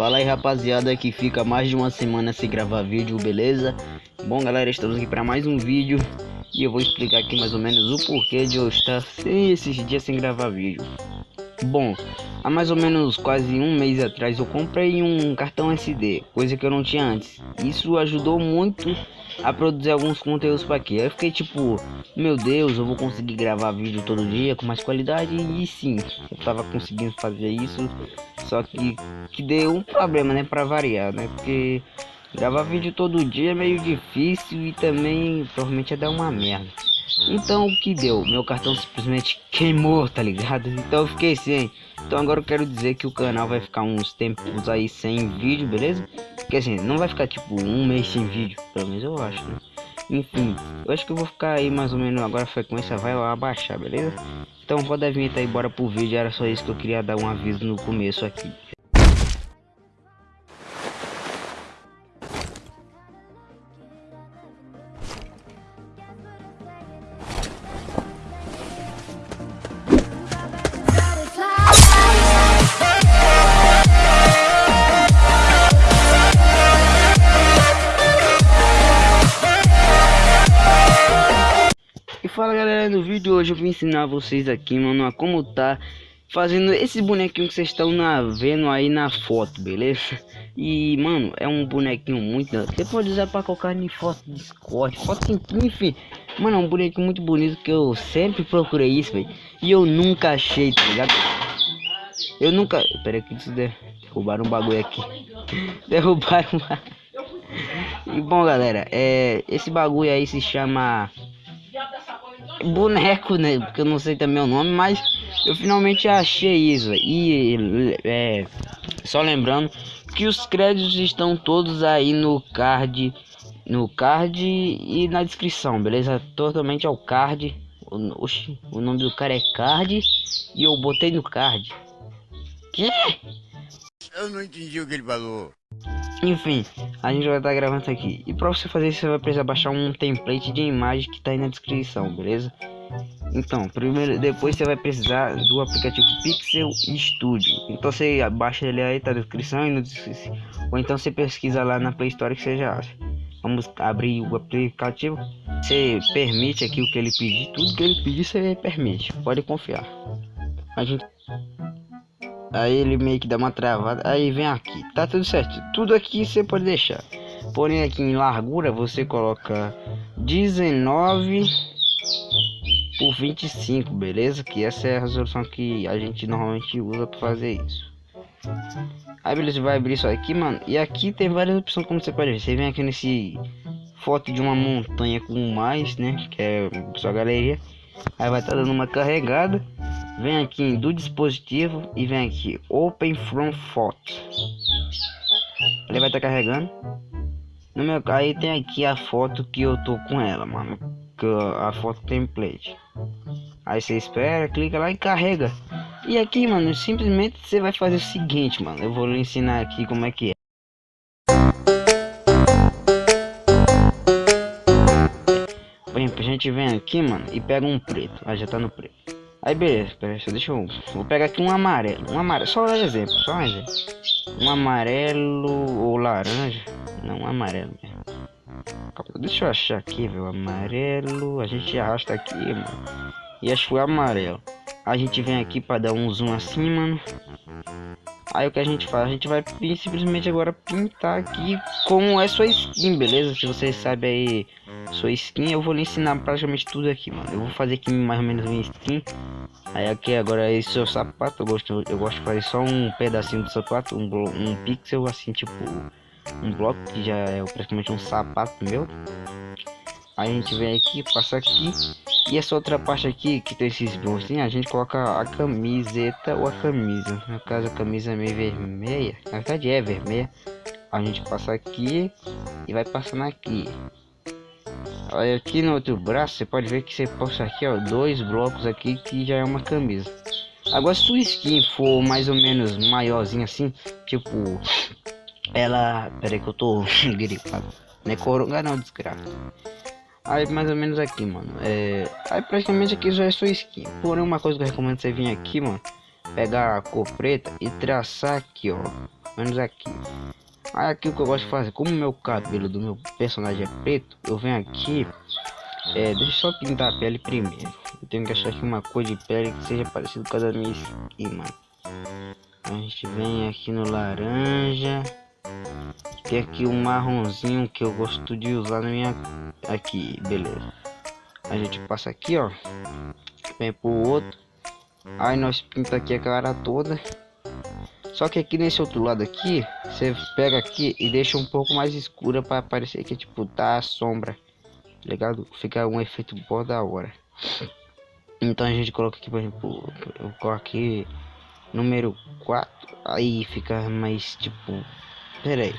Fala aí rapaziada que fica mais de uma semana sem gravar vídeo, beleza? Bom galera, estamos aqui para mais um vídeo E eu vou explicar aqui mais ou menos o porquê de eu estar sem esses dias sem gravar vídeo Bom, há mais ou menos quase um mês atrás eu comprei um cartão SD, coisa que eu não tinha antes. Isso ajudou muito a produzir alguns conteúdos para aqui. Aí eu fiquei tipo, meu Deus, eu vou conseguir gravar vídeo todo dia com mais qualidade e sim, eu tava conseguindo fazer isso, só que que deu um problema, né, para variar, né? Porque gravar vídeo todo dia é meio difícil e também provavelmente ia dar uma merda. Então o que deu? Meu cartão simplesmente queimou, tá ligado? Então eu fiquei sem. Então agora eu quero dizer que o canal vai ficar uns tempos aí sem vídeo, beleza? Porque assim, não vai ficar tipo um mês sem vídeo, pelo menos eu acho, né? Enfim, eu acho que eu vou ficar aí mais ou menos agora a frequência vai abaixar, beleza? Então roda a vinheta aí, bora pro vídeo, era só isso que eu queria dar um aviso no começo aqui. No vídeo de hoje eu vou ensinar vocês aqui, mano, a como tá fazendo esse bonequinho que vocês estão na, vendo aí na foto, beleza? E, mano, é um bonequinho muito... Você pode usar pra colocar em foto de Discord, foto enfim. Mano, é um bonequinho muito bonito que eu sempre procurei isso, velho. E eu nunca achei, tá ligado? Eu nunca... Pera aí que isso derrubaram um bagulho aqui. derrubaram E bom, galera, é... Esse bagulho aí se chama boneco, né? Porque eu não sei também o nome, mas eu finalmente achei isso. E é, só lembrando que os créditos estão todos aí no card, no card e na descrição, beleza? Totalmente ao card. Oxi, o nome do cara é card e eu botei no card. Que? Eu não entendi o que ele falou. Enfim, a gente vai estar gravando isso aqui. E para você fazer isso, você vai precisar baixar um template de imagem que está aí na descrição, beleza? Então, primeiro, depois você vai precisar do aplicativo Pixel Studio. Então você baixa ele aí, tá na descrição e no ou então você pesquisa lá na Play Store que você já acha. Vamos abrir o aplicativo. Você permite aqui o que ele pedir, tudo que ele pedir você permite, pode confiar. A gente Aí ele meio que dá uma travada. Aí vem aqui. Tá tudo certo. Tudo aqui você pode deixar. Porém aqui em largura você coloca 19 por 25, beleza? Que essa é a resolução que a gente normalmente usa para fazer isso. Aí beleza, vai abrir isso aqui, mano. E aqui tem várias opções como você pode ver. Você vem aqui nesse foto de uma montanha com mais, né? Que é sua galeria. Aí vai estar tá dando uma carregada vem aqui do dispositivo e vem aqui Open from Photo. Ele vai estar tá carregando. No meu aí tem aqui a foto que eu tô com ela, mano. A foto template. Aí você espera, clica lá e carrega. E aqui, mano, simplesmente você vai fazer o seguinte, mano. Eu vou lhe ensinar aqui como é que é. Por exemplo, a gente vem aqui, mano, e pega um preto. Ah, já tá no preto. Aí beleza, deixa eu. Vou pegar aqui um amarelo. Um amarelo, só um exemplo, só um exemplo. Um amarelo ou laranja. Não, um amarelo mesmo. Deixa eu achar aqui, velho. Amarelo. A gente arrasta aqui, mano. E acho que foi amarelo. A gente vem aqui para dar um zoom assim, mano. Aí o que a gente faz? A gente vai simplesmente agora pintar aqui como é sua skin, beleza? Se vocês sabem aí sua skin, eu vou lhe ensinar praticamente tudo aqui, mano. Eu vou fazer aqui mais ou menos minha skin. Aí aqui agora esse é o sapato, eu gosto, eu gosto de fazer só um pedacinho do sapato, um, um pixel assim, tipo um bloco que já é praticamente um sapato meu. Aí a gente vem aqui, passa aqui e essa outra parte aqui que tem esses bolsinhos, a gente coloca a camiseta ou a camisa. No caso a camisa é meio vermelha, na verdade é vermelha. A gente passa aqui e vai passando aqui. Aqui no outro braço, você pode ver que você posta aqui, ó, dois blocos aqui que já é uma camisa. Agora se sua skin for mais ou menos maiorzinha assim, tipo, ela, peraí que eu tô gripado, não é coronga não, desgraça. Aí mais ou menos aqui, mano, é, aí praticamente aqui já é sua skin. Porém uma coisa que eu recomendo você vir aqui, mano, pegar a cor preta e traçar aqui, ó, menos aqui. Aí aqui o que eu gosto de fazer, como meu cabelo do meu personagem é preto, eu venho aqui, é, deixa eu só pintar a pele primeiro. Eu tenho que achar aqui uma cor de pele que seja parecido com a da minha mano. A gente vem aqui no laranja. Tem aqui um marronzinho que eu gosto de usar na minha... Aqui, beleza. A gente passa aqui, ó. Vem pro outro. Aí nós pinta aqui a cara toda. Só que aqui nesse outro lado aqui, você pega aqui e deixa um pouco mais escura para parecer que tipo tá a sombra. Ligado? Fica um efeito bom da hora. Então a gente coloca aqui, por exemplo, eu coloco aqui número 4. Aí fica mais tipo. Pera aí.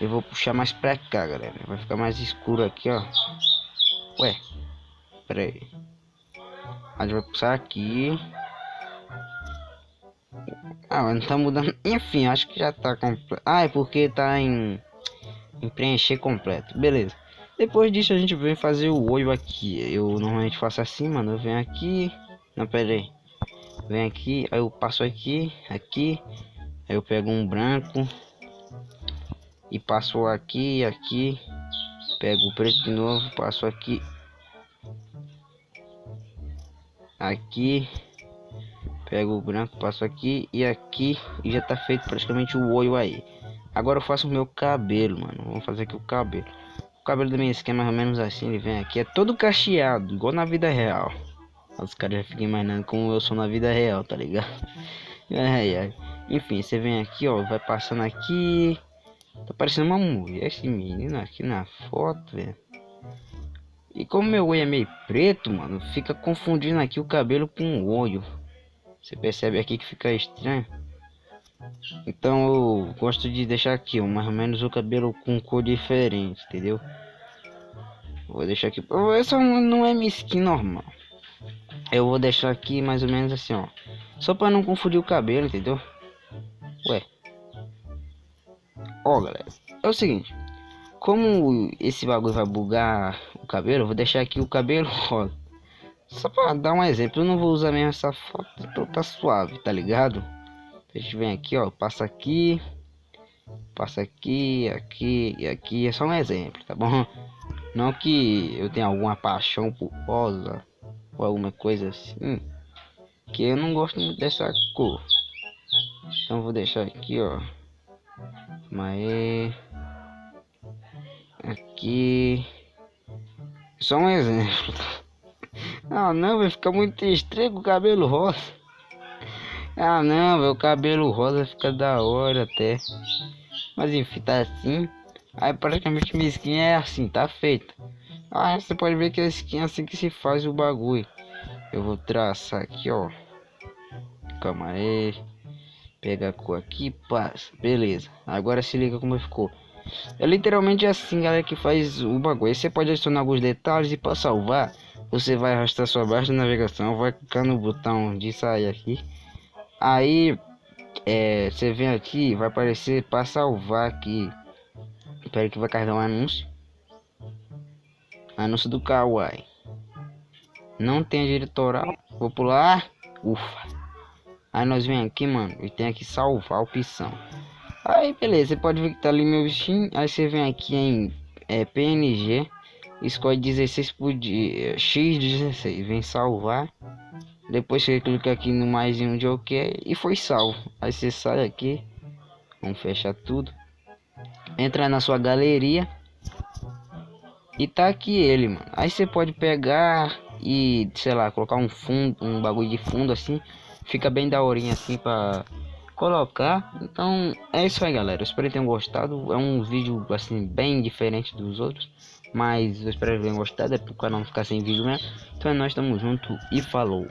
Eu vou puxar mais pra cá, galera. Vai ficar mais escuro aqui, ó. Ué. Pera aí. A gente vai puxar aqui. Ah, não tá mudando. Enfim, acho que já tá completo. Ah, é porque tá em, em preencher completo. Beleza. Depois disso a gente vem fazer o olho aqui. Eu normalmente faço assim, mano. Eu venho aqui. Não, pera aí. Vem aqui, aí eu passo aqui, aqui. Aí eu pego um branco. E passo aqui, aqui. Pego o preto de novo, passo aqui. Aqui Pego o branco, passo aqui e aqui e já tá feito praticamente o olho aí. Agora eu faço o meu cabelo, mano. Vamos fazer aqui o cabelo. O cabelo da minha skin é mais ou menos assim, ele vem aqui. É todo cacheado, igual na vida real. Os caras já ficam imaginando como eu sou na vida real, tá ligado? Ai, ai. Enfim, você vem aqui, ó, vai passando aqui. Tá parecendo uma mulher esse menino aqui na foto, velho. E como meu olho é meio preto, mano, fica confundindo aqui o cabelo com o olho. Você percebe aqui que fica estranho. Então eu gosto de deixar aqui, mais ou menos o cabelo com cor diferente, entendeu? Vou deixar aqui. Essa não é minha skin normal. Eu vou deixar aqui mais ou menos assim, ó. Só para não confundir o cabelo, entendeu? Ué. Ó, galera. É o seguinte. Como esse bagulho vai bugar o cabelo, eu vou deixar aqui o cabelo rosa. Só pra dar um exemplo, eu não vou usar mesmo essa foto, então tá suave, tá ligado? A gente vem aqui, ó, passa aqui, passa aqui, aqui e aqui, é só um exemplo, tá bom? Não que eu tenha alguma paixão por rosa ou alguma coisa assim, que eu não gosto muito dessa cor. Então vou deixar aqui, ó, mas aqui, só um exemplo. Ah não, vai ficar muito estranho o cabelo rosa. Ah não, meu cabelo rosa fica da hora até. Mas enfim, tá assim. Aí praticamente minha skin é assim, tá feita. Ah, você pode ver que a skin é assim que se faz o bagulho. Eu vou traçar aqui, ó. Calma aí. Pega a cor aqui, passa. Beleza. Agora se liga como ficou. É literalmente assim, galera, que faz o bagulho. Aí você pode adicionar alguns detalhes e para salvar você vai arrastar sua barra de navegação, vai clicar no botão de sair aqui. Aí é, você vem aqui, vai aparecer para salvar aqui. Espera que vai carregar um anúncio. Anúncio do Kawaii. Não tem diretoral. Vou pular. Ufa. Aí nós vem aqui, mano, e tem aqui salvar a opção. Aí beleza, você pode ver que tá ali meu bichinho. Aí você vem aqui em é, PNG escolhe 16 por dia, x16, vem salvar. Depois você clica aqui no mais um de OK e foi salvo. Aí você sai aqui, vamos fechar tudo. Entra na sua galeria e tá aqui ele, mano. Aí você pode pegar e, sei lá, colocar um fundo, um bagulho de fundo assim, fica bem daorinha assim para colocar. Então é isso aí, galera. Eu espero que tenham gostado. É um vídeo assim bem diferente dos outros. Mas eu espero que tenham gostado, é pro canal não ficar sem vídeo mesmo. Então é nós, tamo junto e falou.